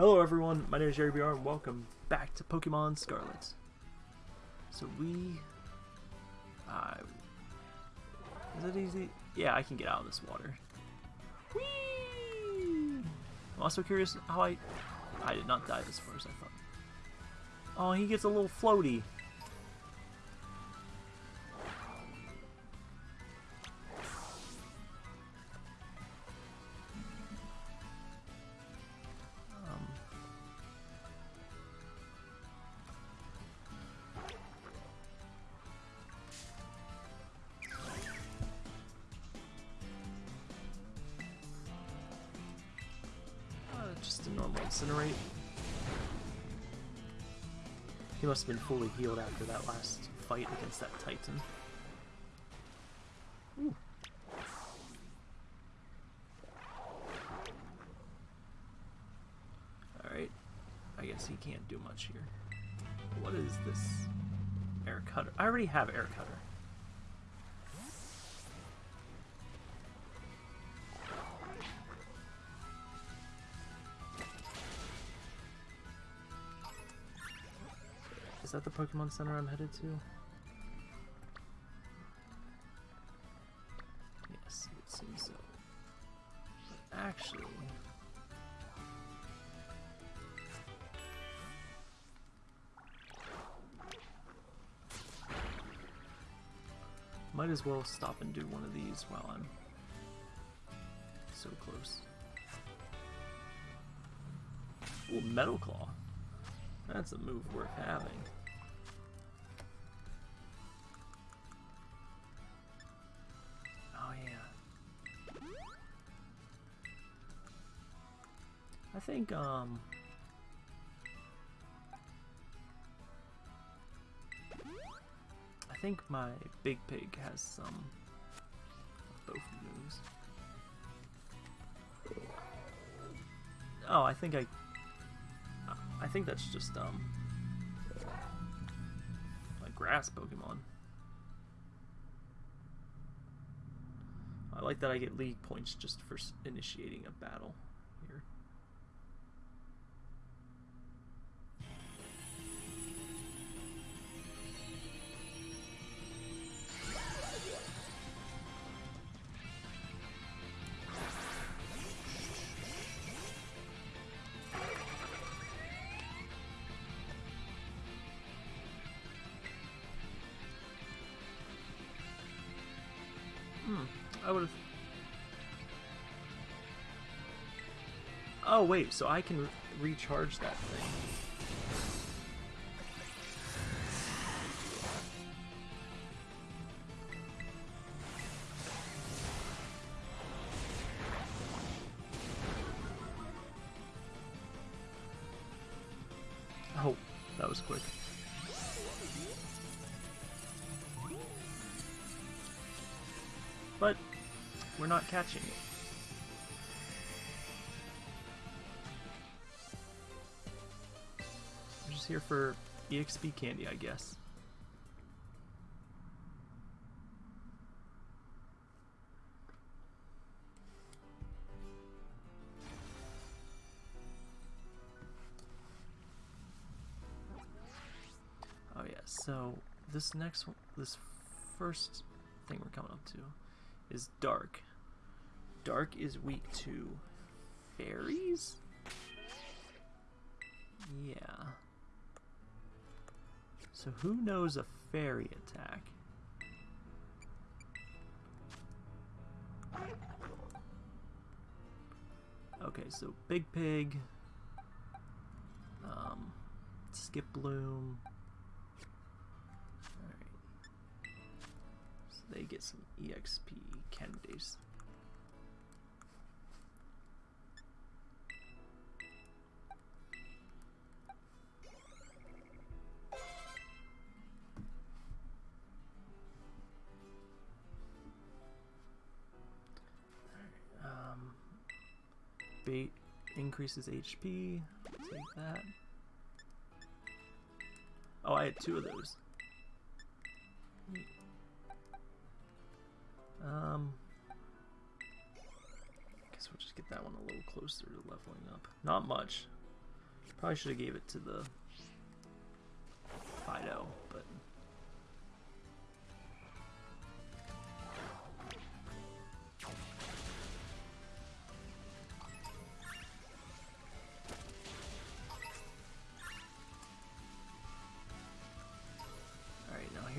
Hello everyone, my name is Jerry BR and welcome back to Pokemon Scarlet. So we... Uh, is it easy? Yeah, I can get out of this water. Whee! I'm also curious how I... I did not die as far as I thought. Oh, he gets a little floaty. Must have been fully healed after that last fight against that Titan. Ooh. Alright. I guess he can't do much here. What is this? Air cutter. I already have air cutter. Is that the Pokemon Center I'm headed to? Yes, it seems so. But actually... Might as well stop and do one of these while I'm so close. Ooh, Metal Claw. That's a move worth having. Think um I think my big pig has some both moves. Oh, I think I I think that's just um like grass Pokemon. I like that I get league points just for initiating a battle I would have. Oh wait, so I can re recharge that thing. Catching it. I'm just here for EXP candy, I guess. Oh yeah, so this next one, this first thing we're coming up to is Dark. Dark is weak to fairies? Yeah. So who knows a fairy attack? Okay, so Big Pig, um, Skiploom. Alright. So they get some EXP candies. Increases HP. Take that. Oh, I had two of those. Um, I guess we'll just get that one a little closer to leveling up. Not much. Probably should have gave it to the Fidough, but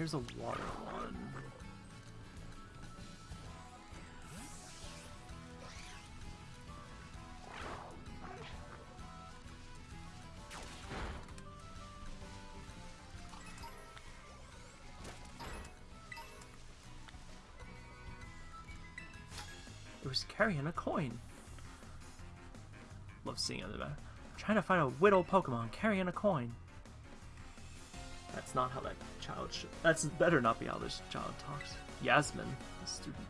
here's a water one. It was carrying a coin. Love seeing it. I'm uh, trying to find a whittle Pokemon carrying a coin. That's not how that child should. That's better not be how this child talks. Yasmin, the student.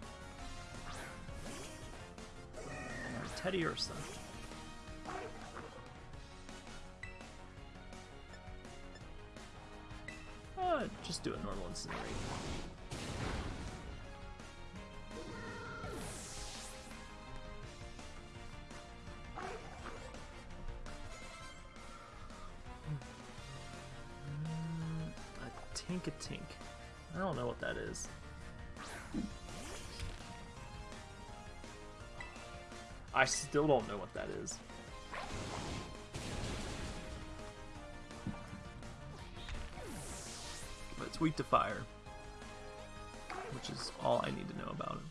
Teddiursa. Uh, just do a normal incinerate. A tink. I don't know what that is. I still don't know what that is. But it's weak to fire. Which is all I need to know about it.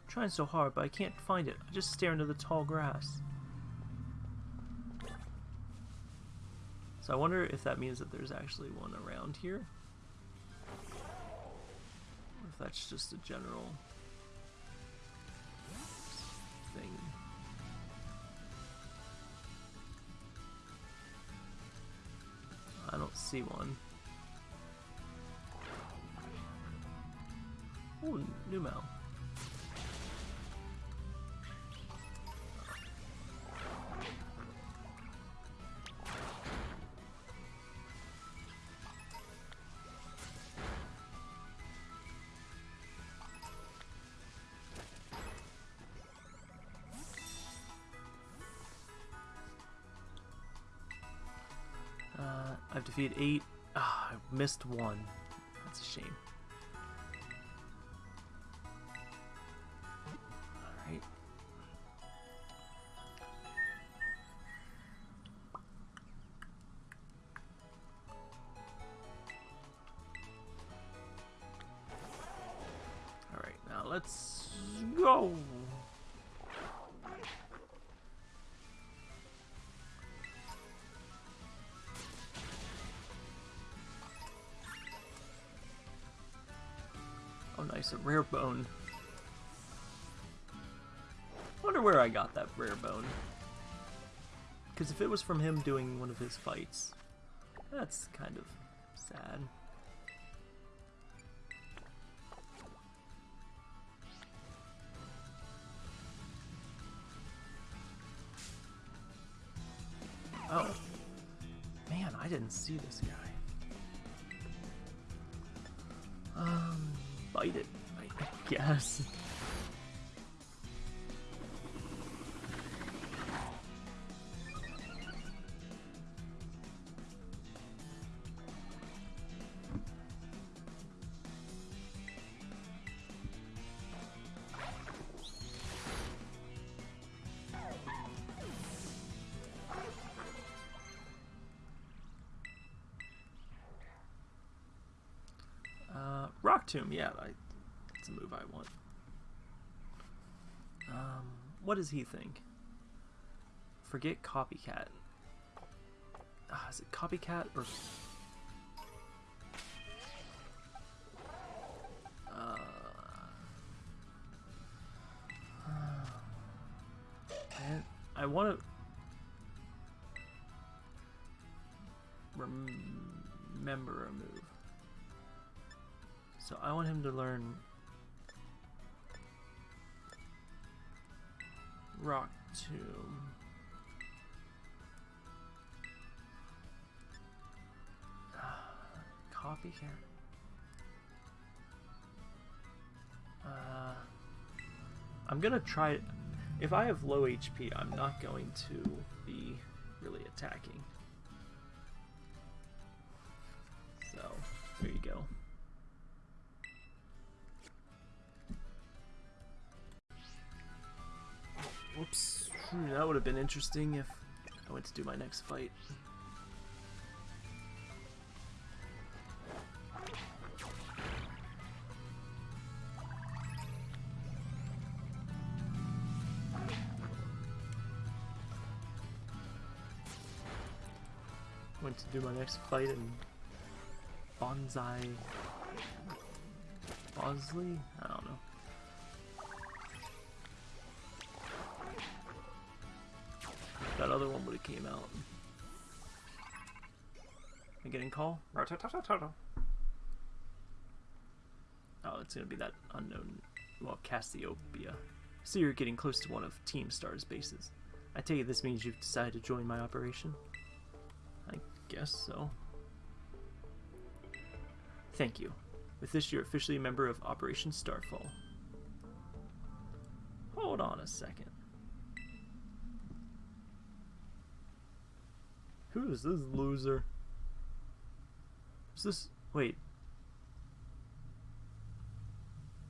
I'm trying so hard, but I can't find it. I just stare into the tall grass. I wonder if that means that there's actually one around here. Or if that's just a general thing. I don't see one. Ooh, Numel. I've defeated eight. Ah, I missed one. That's a shame. Alright. Alright, now let's nice, a rare bone. Wonder where I got that rare bone. Because if it was from him doing one of his fights, that's kind of sad. Oh. Man, I didn't see this guy. Uh, Rock Tomb, yeah, I, that's a move I want. What does he think? Forget Copycat. Ah, is it Copycat or... Uh, I, I want to... Remember a move. So I want him to learn Tomb. Copycat. Uh, I'm gonna try. If I have low HP, I'm not going to be really attacking. So, there you go. Whoops. That would have been interesting if I went to do my next fight. Went to do my next fight in Bonsai Bosley? I other one would have came out. Am I getting call? Oh, it's gonna be that unknown, well, Cassiopeia. So you're getting close to one of Team Star's bases. I take it this means you've decided to join my operation? I guess so. Thank you. With this, you're officially a member of Operation Starfall. Hold on a second. Who is this loser? Is this... Wait.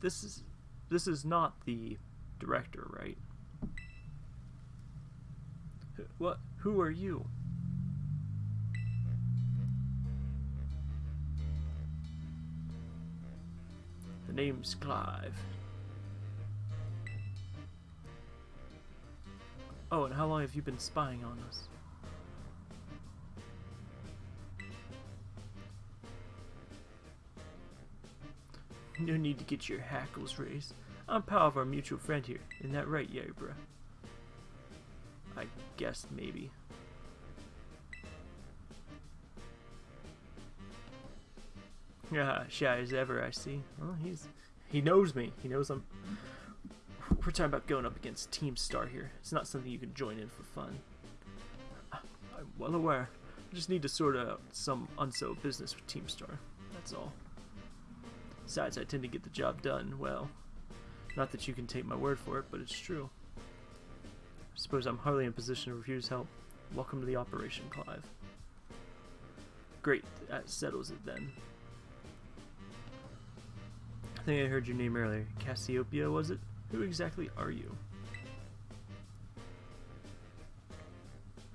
This is... This is not the director, right? What? Who are you? The name's Clive. Oh, and how long have you been spying on us? No need to get your hackles raised. I'm pal of our mutual friend here. Isn't that right, Yabra? I guess maybe. Yeah, shy as ever, I see. Well, he's he knows me. He knows I'm. We're talking about going up against Team Star here. It's not something you can join in for fun. I'm well aware. I just need to sort out some unsettled business with Team Star. That's all. Besides, I tend to get the job done well. Not that you can take my word for it, but it's true. I suppose I'm hardly in a position to refuse help. Welcome to the operation, Clive. Great, that settles it then. I think I heard your name earlier. Cassiopeia, was it? Who exactly are you?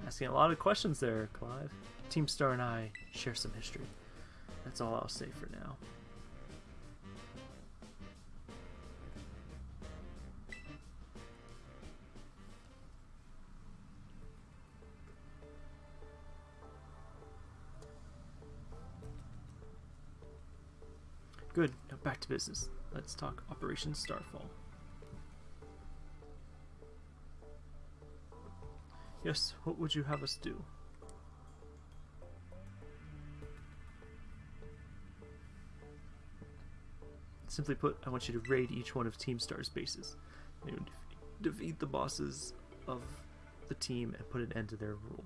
Asking a lot of questions there, Clive. Team Star and I share some history. That's all I'll say for now. Back to business. Let's talk Operation Starfall. Yes, what would you have us do? Simply put, I want you to raid each one of Team Star's bases. You defeat the bosses of the team and put an end to their rule.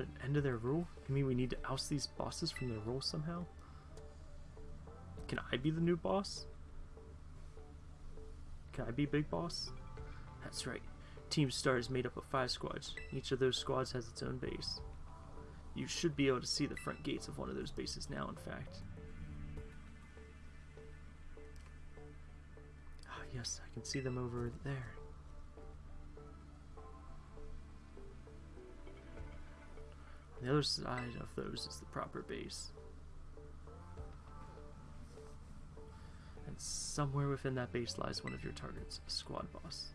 Put an end to their rule? You mean we need to oust these bosses from their role somehow? Can I be the new boss? Can I be Big Boss? That's right. Team Star is made up of five squads. Each of those squads has its own base. You should be able to see the front gates of one of those bases now, in fact. Ah, yes, I can see them over there. The other side of those is the proper base. And somewhere within that base lies one of your targets, a squad boss.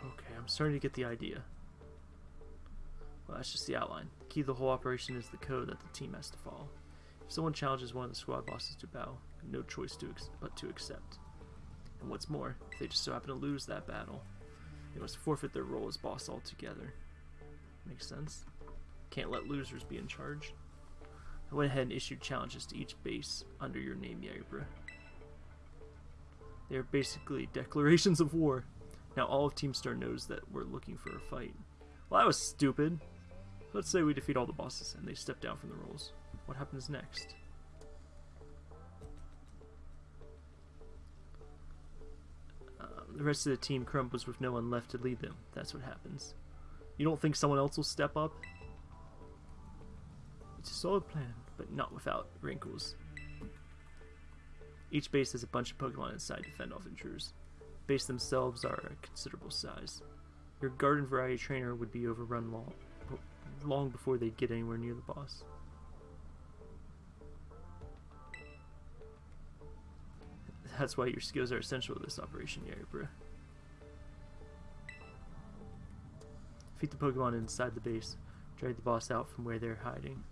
Okay, I'm starting to get the idea. Well, that's just the outline. The key to the whole operation is the code that the team has to follow. If someone challenges one of the squad bosses to battle, no choice to but to accept. And what's more, if they just so happen to lose that battle, they must forfeit their role as boss altogether. Makes sense. Can't let losers be in charge. I went ahead and issued challenges to each base under your name, Yabra. They are basically declarations of war. Now all of Team Star knows that we're looking for a fight. Well, that was stupid. Let's say we defeat all the bosses and they step down from the roles. What happens next? Um, the rest of the team crumbles with no one left to lead them. That's what happens. You don't think someone else will step up? It's a solid plan, but not without wrinkles. Each base has a bunch of Pokemon inside to fend off intruders. Base themselves are a considerable size. Your garden variety trainer would be overrun long, long before they get anywhere near the boss. That's why your skills are essential to this operation, Yaribra. Defeat the Pokemon inside the base. Drag the boss out from where they're hiding.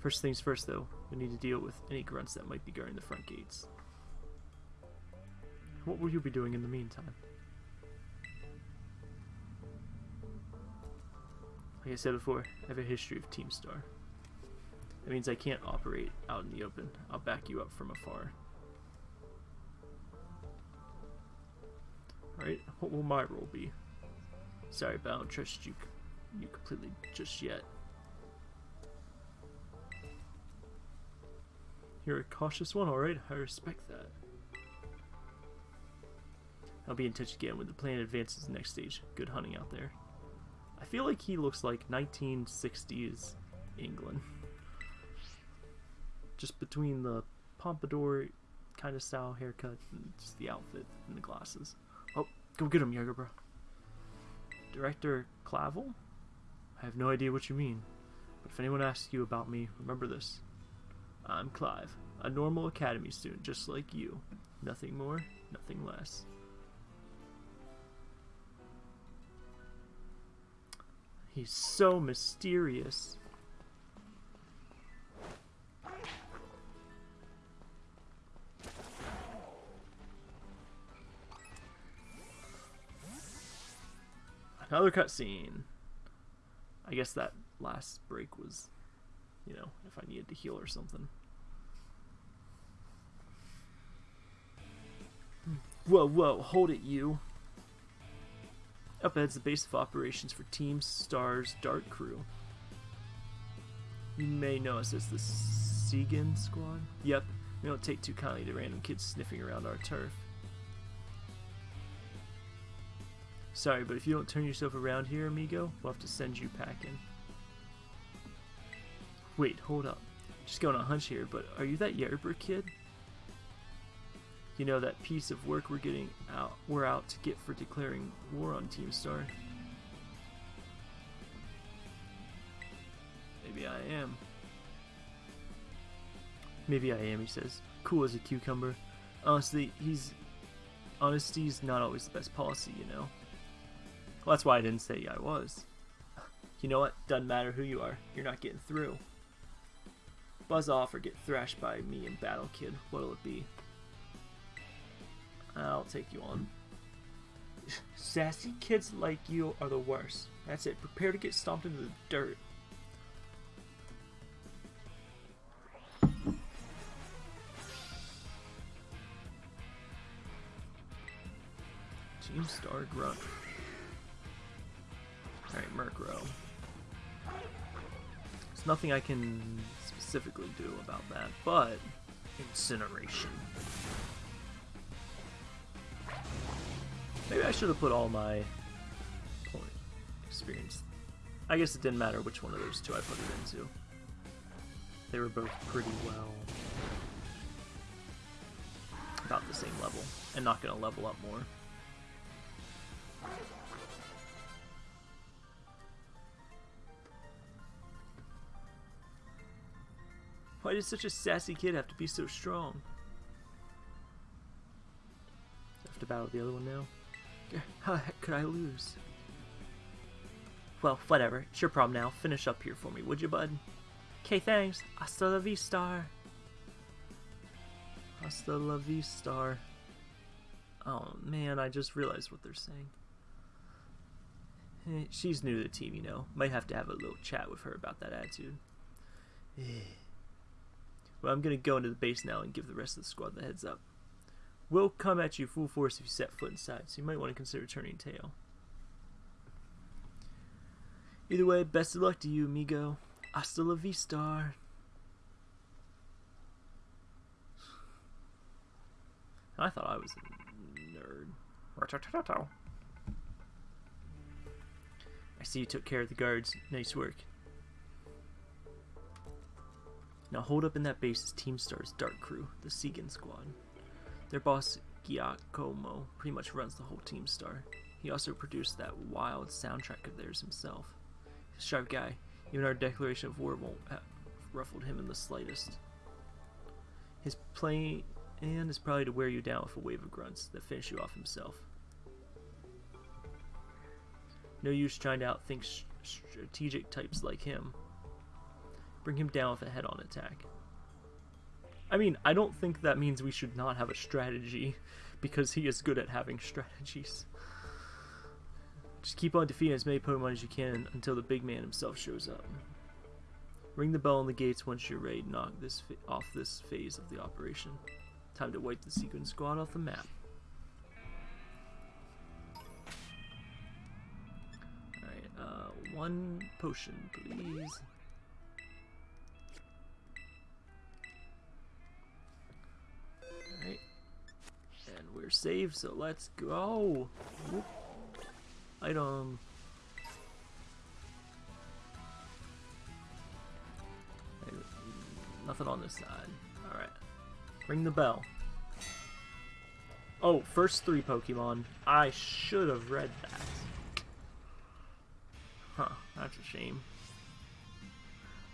First things first, though, we need to deal with any grunts that might be guarding the front gates. What will you be doing in the meantime? Like I said before, I have a history of Team Star. That means I can't operate out in the open. I'll back you up from afar. Alright, what will my role be? Sorry, but I don't trust you, you completely just yet. You're a cautious one, alright? I respect that. I'll be in touch again when the plan advances the next stage. Good hunting out there. I feel like he looks like 1960s England. Just between the pompadour kind of style haircut and just the outfit and the glasses. Oh, go get him, Jaeger, bro. Director Clavell? I have no idea what you mean. But if anyone asks you about me, remember this. I'm Clive, a normal academy student just like you. Nothing more, nothing less. He's so mysterious. Another cutscene. I guess that last break was, you know, if I needed to heal or something. Whoa, whoa, hold it, you. Up ahead's the base of operations for Team Star's Dark Crew. You may know us as the Segin Squad. Yep, we don't take too kindly to random kids sniffing around our turf. Sorry, but if you don't turn yourself around here, amigo, we'll have to send you packing. Wait, hold up. Just going on a hunch here, but are you that Yerber kid? You know that piece of work we're getting out we're out to get for declaring war on Team Star. Maybe I am. Maybe I am, he says. Cool as a cucumber. Honestly, he's honesty's not always the best policy, you know. Well, that's why I didn't say I was. You know what? Doesn't matter who you are. You're not getting through. Buzz off or get thrashed by me in battle, kid. What'll it be? I'll take you on. Sassy kids like you are the worst. That's it. Prepare to get stomped into the dirt. Team Star Grunt. Alright, Murkrow. There's nothing I can specifically do about that, but incineration. Maybe I should have put all my point experience. I guess it didn't matter which one of those two I put it into. They were both pretty well about the same level, and not going to level up more. Why does such a sassy kid have to be so strong? I have to battle the other one now. How the heck could I lose? Well, whatever. It's your problem now. Finish up here for me, would you, bud? Okay, thanks. Hasta la vista. Hasta la vista. Oh, man, I just realized what they're saying. Eh, she's new to the team, you know. Might have to have a little chat with her about that attitude. Well, I'm gonna go into the base now and give the rest of the squad the heads up We'll come at you full force if you set foot inside, so you might want to consider turning tail. Either way, best of luck to you, amigo. Hasta la vista. I thought I was a nerd. I see you took care of the guards. Nice work. Now hold up in that base is Team Star's Dark Crew, the Segin squad. Their boss, Giacomo, pretty much runs the whole Team Star. He also produced that wild soundtrack of theirs himself. He's a sharp guy. Even our declaration of war won't have ruffled him in the slightest. His plan is probably to wear you down with a wave of grunts that finish you off himself. No use trying to outthink strategic types like him. Bring him down with a head-on attack. I mean, I don't think that means we should not have a strategy, because he is good at having strategies. Just keep on defeating as many Pokemon as you can until the big man himself shows up. Ring the bell on the gates once you're ready to knock this off this phase of the operation. Time to wipe the Segin Squad off the map. Alright, uh, one potion, please. And we're saved, so let's go! Whoop. Item. Nothing on this side. Alright. Ring the bell. Oh, first three Pokemon. I should have read that. Huh, that's a shame.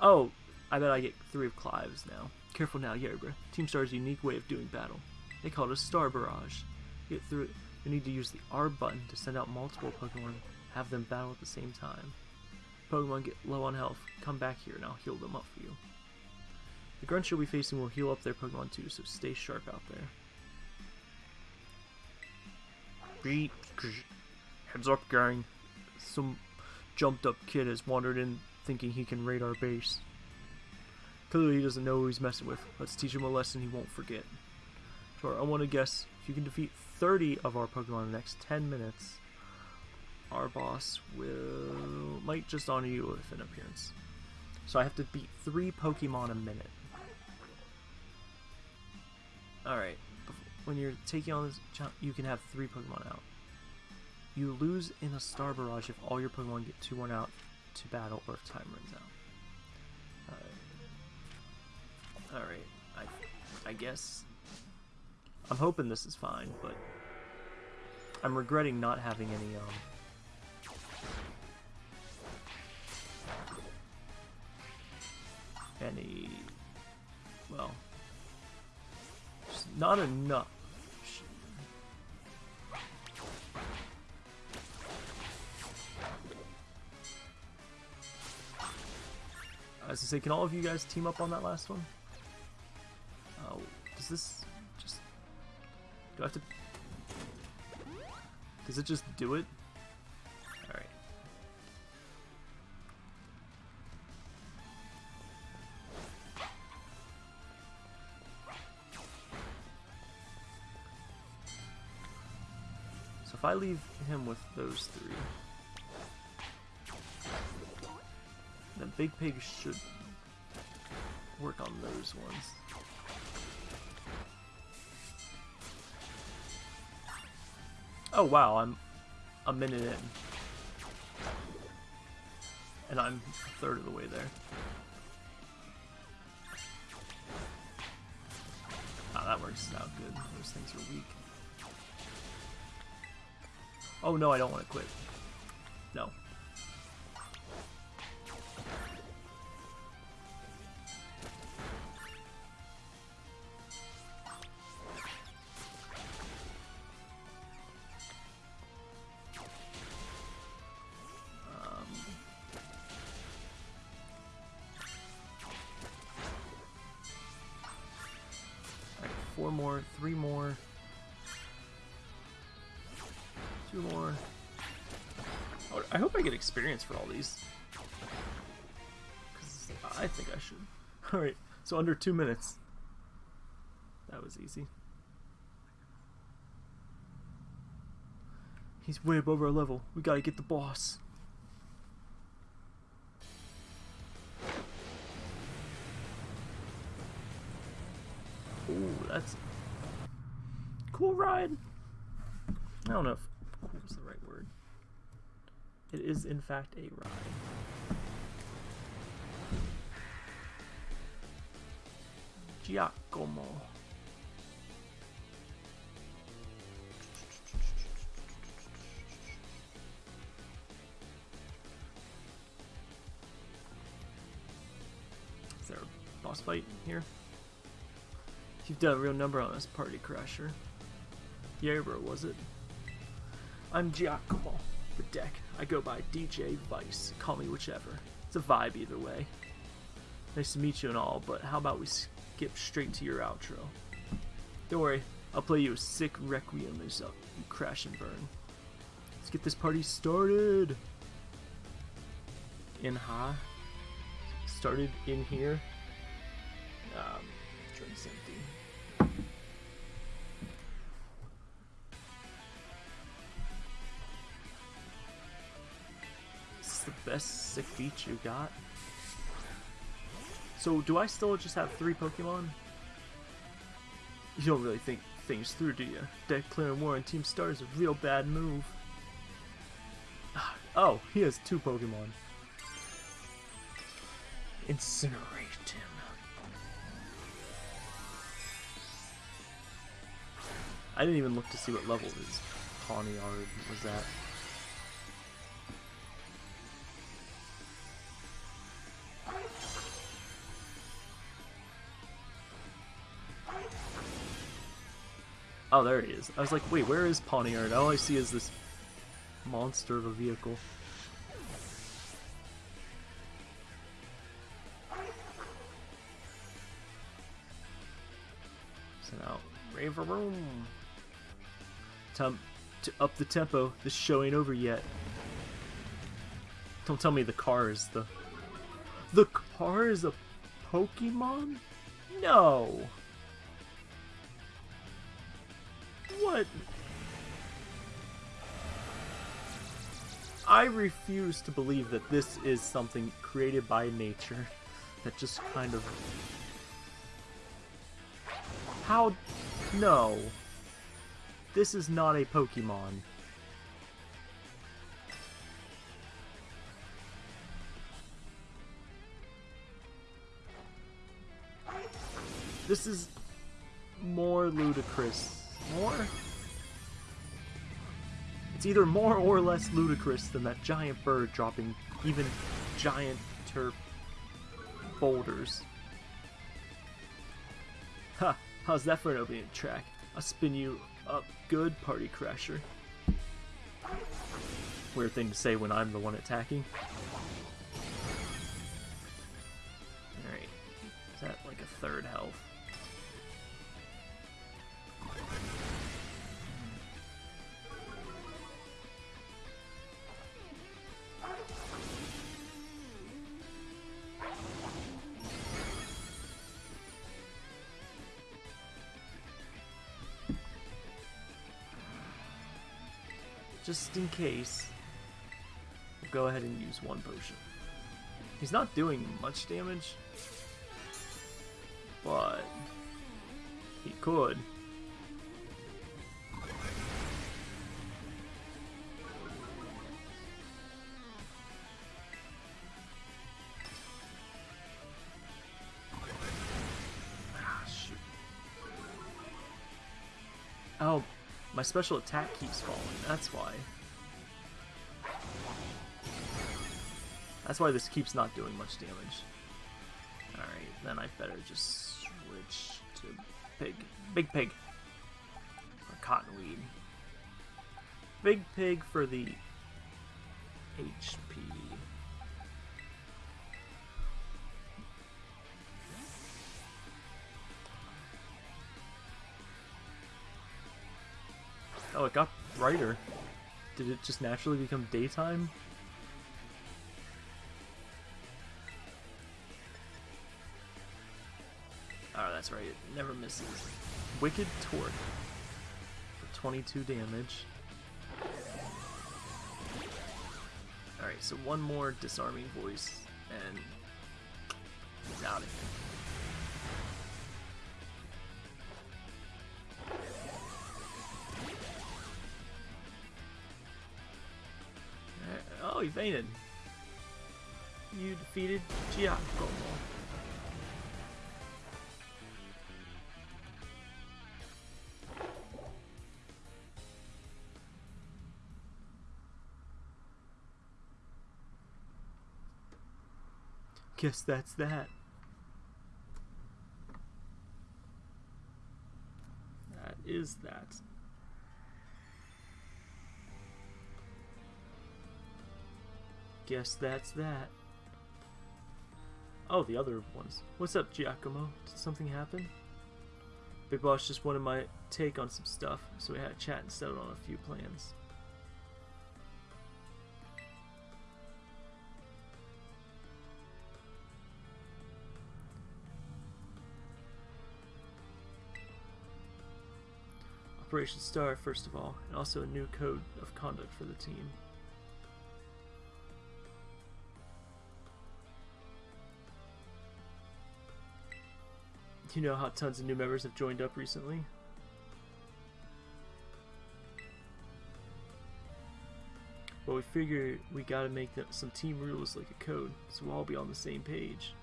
Oh, I bet I get three of Clive's now. Careful now, Yerba. Team Star's unique way of doing battle. They call it a Star Barrage. Get through it. You need to use the R button to send out multiple Pokemon have them battle at the same time. Pokemon get low on health, come back here and I'll heal them up for you. The grunts you'll be facing will heal up their Pokemon too, so stay sharp out there. Heads up, gang. Some jumped up kid has wandered in thinking he can raid our base. Clearly he doesn't know who he's messing with. Let's teach him a lesson he won't forget. I want to guess, if you can defeat 30 of our Pokemon in the next 10 minutes, our boss will might just honor you with an appearance. So I have to beat three Pokemon a minute. Alright, when you're taking on this you can have three Pokemon out. You lose in a Star Barrage if all your Pokemon get 2-1 out to battle or if time runs out. Alright, I, I guess... I'm hoping this is fine, but... I'm regretting not having any, um... Any... Well... not enough. As I say, can all of you guys team up on that last one? Oh, does this. Do I have to does it just do it? Alright. So if I leave him with those three, then Big Pig should work on those ones. Oh wow, I'm a minute in. And I'm a third of the way there. Ah, that works out good. Those things are weak. Oh no, I don't want to quit. No. Four more, three more. Two more. I hope I get experience for all these. I think I should. Alright, so under two minutes. That was easy. He's way above our level. We gotta get the boss. Cool ride. I don't know if cool is the right word. It is in fact a ride. Giacomo. Is there a boss fight here? You've done a real number on this party crasher. Yeah, was it? I'm Giacomo, the deck. I go by DJ Vice. Call me whichever. It's a vibe either way. Nice to meet you and all, but how about we skip straight to your outro? Don't worry, I'll play you a sick requiem as you crash and burn. Let's get this party started. In high. Started in here. Um, drink's empty. Best sick beach you got. So, do I still just have three Pokemon? You don't really think things through, do you? Deck clearing war on Team Star is a real bad move. Oh, he has two Pokemon. Incinerate him. I didn't even look to see what level his Pawniard was at. Oh, there he is. I was like, wait, where is Pawniard? All I see is this monster of a vehicle. So now, Revavroom. Time to up the tempo. This show ain't over yet. Don't tell me the car is the... The car is a Pokemon? No! What? I refuse to believe that this is something created by nature that just kind of... How? No. This is not a Pokemon. This is more ludicrous. More? It's either more or less ludicrous than that giant bird dropping even giant turf boulders. Ha! How's that for an opening track? I'll spin you up good, Party Crasher. Weird thing to say when I'm the one attacking. Alright. Is that like a third health? Just in case, we'll go ahead and use one potion. He's not doing much damage, but he could. My special attack keeps falling, that's why. That's why this keeps not doing much damage. Alright, then I better just switch to pig. Big pig. Or cottonweed. Big pig for the HP. Oh, it got brighter. Did it just naturally become daytime? Oh, that's right. It never misses. Wicked Torque. For 22 damage. Alright, so one more disarming voice, and he's out of here. He fainted. You defeated Giacomo. Guess that's that. That is that. Guess that's that. Oh, the other ones. What's up, Giacomo? Did something happen? Big Boss just wanted my take on some stuff, so we had a chat and settled on a few plans. Operation Star, first of all, and also a new code of conduct for the team. You know how tons of new members have joined up recently? Well, we figure we gotta make some team rules like a code, so we'll all be on the same page.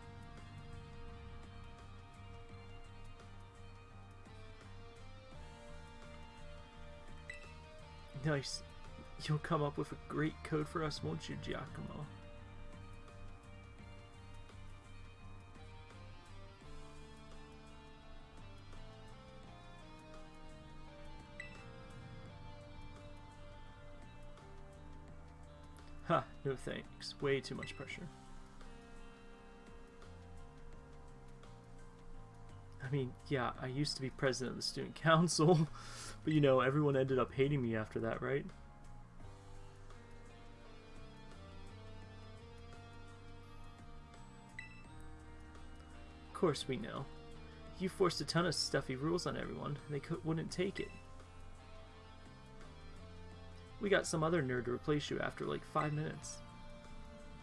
Nice. You'll come up with a great code for us, won't you, Giacomo? No thanks. Way too much pressure. I mean, yeah, I used to be president of the student council, but you know, everyone ended up hating me after that, right? Of course we know. You forced a ton of stuffy rules on everyone, and they wouldn't take it. We got some other nerd to replace you after like five minutes.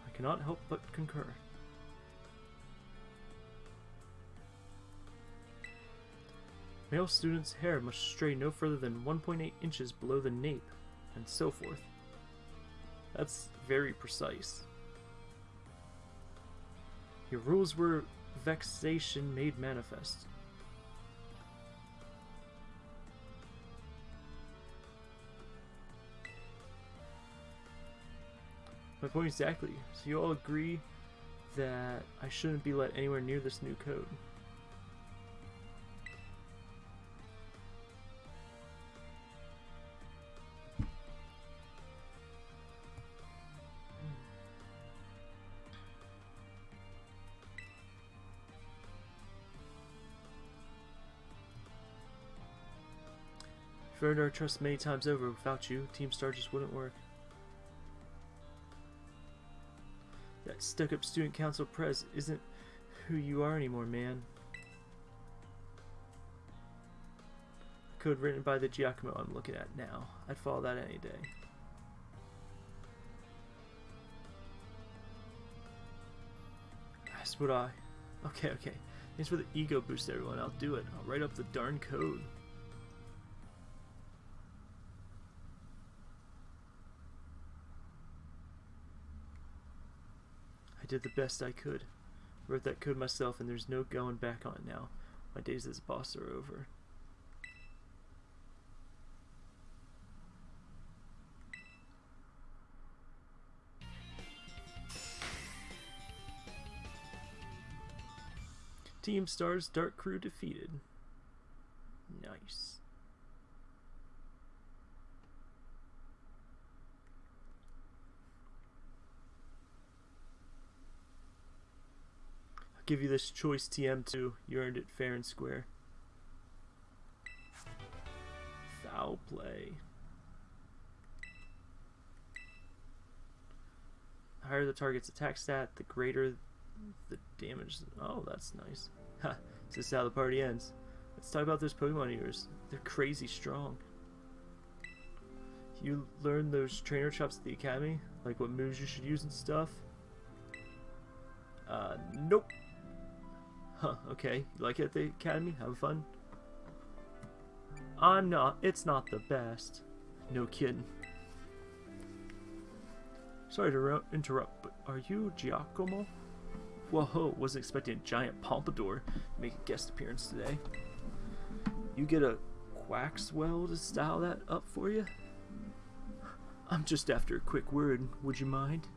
I cannot help but concur. Male students' hair must stray no further than 1.8 inches below the nape, and so forth. That's very precise. Your rules were vexation made manifest. My point exactly. So you all agree that I shouldn't be let anywhere near this new code. You've earned our trust many times over. Without you, Team Star just wouldn't work. Stuck-up student council prez isn't who you are anymore, man. Code written by the Giacomo I'm looking at now. I'd follow that any day. That's what I... Okay, okay. Thanks for the ego boost, everyone. I'll do it. I'll write up the darn code. Did the best I could. Wrote that code myself and there's no going back on it now. My days as boss are over. Team Stars Dark Crew defeated. Nice. Give you this choice TM2. You earned it fair and square. Foul play. The higher the target's attack stat, the greater the damage. Oh, that's nice. Ha, this is how the party ends. Let's talk about those Pokemon of yours. They're crazy strong. You learn those trainer chops at the academy? Like what moves you should use and stuff? Uh, nope. Huh, okay. You like it at the academy? Having fun? I'm not. It's not the best. No kidding. Sorry to interrupt, but are you Giacomo? Whoa, ho, wasn't expecting a giant pompadour to make a guest appearance today. You get a Quaxwell to style that up for you? I'm just after a quick word, would you mind?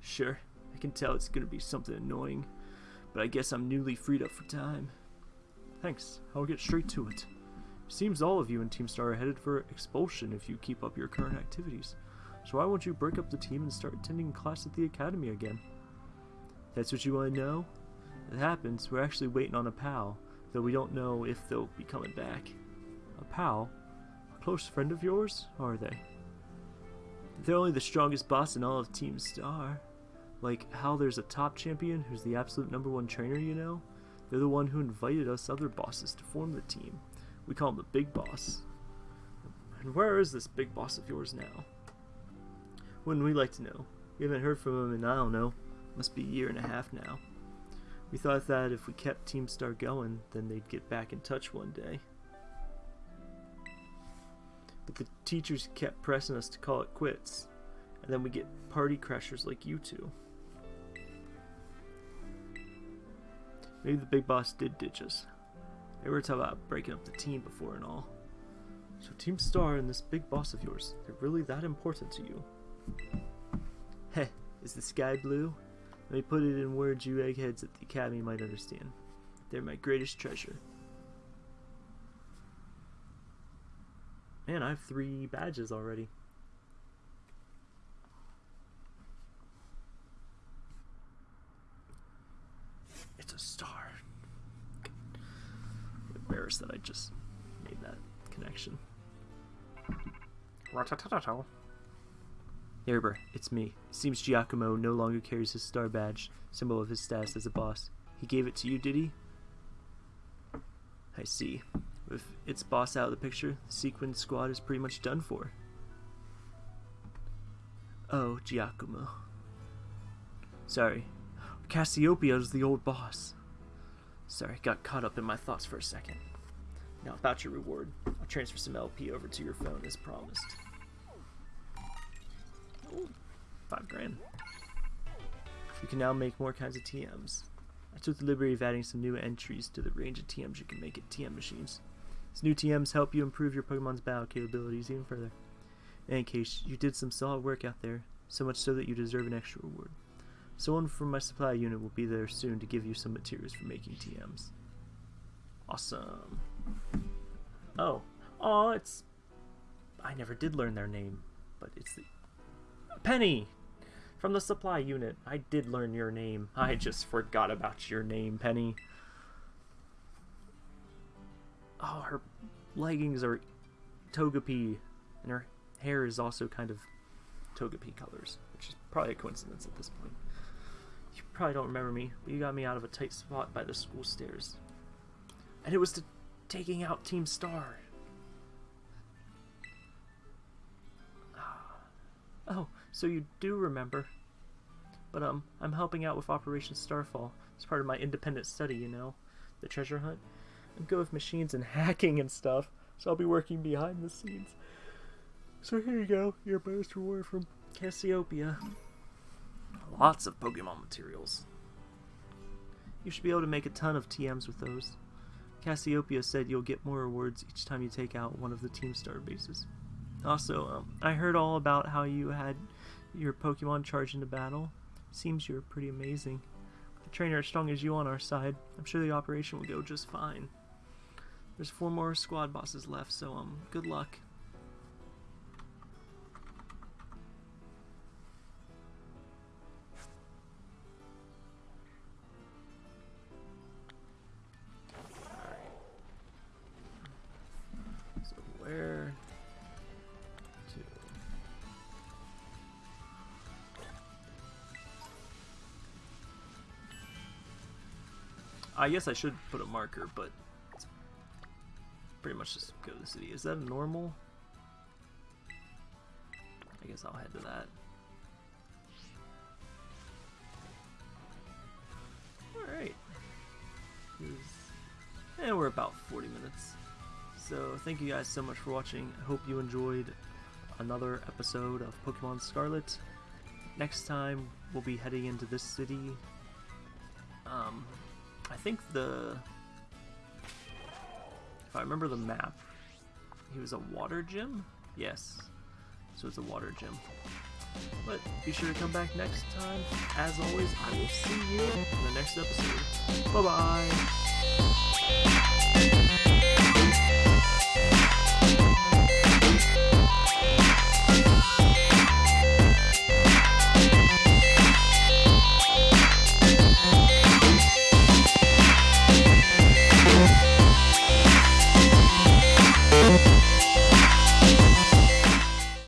Sure, I can tell it's gonna be something annoying, but I guess I'm newly freed up for time. Thanks, I'll get straight to it. Seems all of you in Team Star are headed for expulsion if you keep up your current activities. So why won't you break up the team and start attending class at the academy again? That's what you want to know? It happens, we're actually waiting on a pal, though we don't know if they'll be coming back. A pal? A close friend of yours? Are they? They're only the strongest boss in all of Team Star. Like how there's a top champion who's the absolute number one trainer, you know? They're the one who invited us other bosses to form the team. We call him the Big Boss. And where is this Big Boss of yours now? Wouldn't we like to know? We haven't heard from him in, I don't know, must be a year and a half now. We thought that if we kept Team Star going, then they'd get back in touch one day. But the teachers kept pressing us to call it quits, and then we get party crashers like you two. Maybe the big boss did ditch us. They were talking about breaking up the team before and all. So Team Star and this big boss of yours, they're really that important to you? Heh, is the sky blue? Let me put it in words you eggheads at the academy might understand. They're my greatest treasure. Man, I have three badges already. It's a star. I'm embarrassed that I just made that connection. Ratatatato. Neighbor, it's me. It seems Giacomo no longer carries his star badge, symbol of his status as a boss. He gave it to you, did he? I see. With its boss out of the picture, the Segin squad is pretty much done for. Oh, Giacomo. Sorry. Cassiopeia is the old boss. Sorry, got caught up in my thoughts for a second. Now, about your reward. I'll transfer some LP over to your phone as promised. Ooh, five grand. You can now make more kinds of TMs. I took the liberty of adding some new entries to the range of TMs you can make at TM machines. These new TMs help you improve your Pokemon's battle capabilities even further. In any case, you did some solid work out there, so much so that you deserve an extra reward. Someone from my supply unit will be there soon to give you some materials for making TMs. Awesome. Oh. Oh, it's... I never did learn their name, but it's the... Penny! From the supply unit. I did learn your name. I just forgot about your name, Penny. Oh, her leggings are Togepi, and her hair is also kind of Togepi colors, which is probably a coincidence at this point. You probably don't remember me, but you got me out of a tight spot by the school stairs. And it was to taking out Team Star. Oh, so you do remember. But um, I'm helping out with Operation Starfall. It's part of my independent study, you know, the treasure hunt. I'm good with machines and hacking and stuff, so I'll be working behind the scenes. So here you go, your bonus reward from Cassiopeia. Lots of Pokemon materials. You should be able to make a ton of TMs with those. Cassiopeia said you'll get more rewards each time you take out one of the Team Star bases. Also, um, I heard all about how you had your Pokemon charge into battle. Seems you're pretty amazing. With a trainer as strong as you on our side, I'm sure the operation will go just fine. There's four more squad bosses left, so um, good luck. I guess I should put a marker, but it's pretty much just go to the city. Is that a normal? I guess I'll head to that. Alright. And we're about 40 minutes. So thank you guys so much for watching. I hope you enjoyed another episode of Pokemon Scarlet. next time we'll be heading into this city. Um, I think the if I remember the map, he was a water gym. Yes, so it's a water gym. But be sure to come back next time. As always, I will see you in the next episode. Bye bye.